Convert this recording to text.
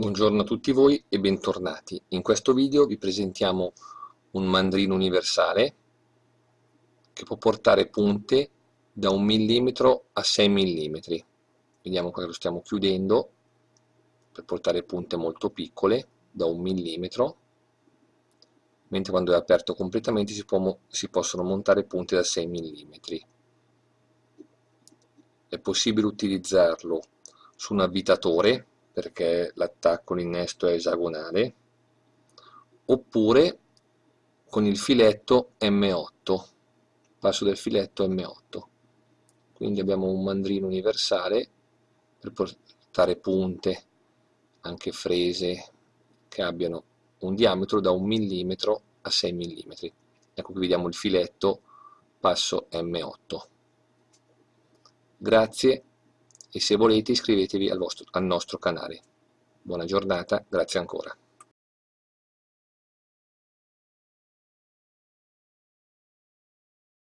Buongiorno a tutti voi e bentornati. In questo video vi presentiamo un mandrino universale che può portare punte da 1 mm a 6 mm. Vediamo qua che lo stiamo chiudendo per portare punte molto piccole da 1 mm, mentre quando è aperto completamente si, può, si possono montare punte da 6 mm. È possibile utilizzarlo su un avvitatore perché l'attacco, l'innesto è esagonale, oppure con il filetto M8, passo del filetto M8. Quindi abbiamo un mandrino universale per portare punte, anche frese, che abbiano un diametro da 1 mm a 6 mm. Ecco qui vediamo il filetto passo M8. Grazie e se volete iscrivetevi al, vostro, al nostro canale. Buona giornata, grazie ancora.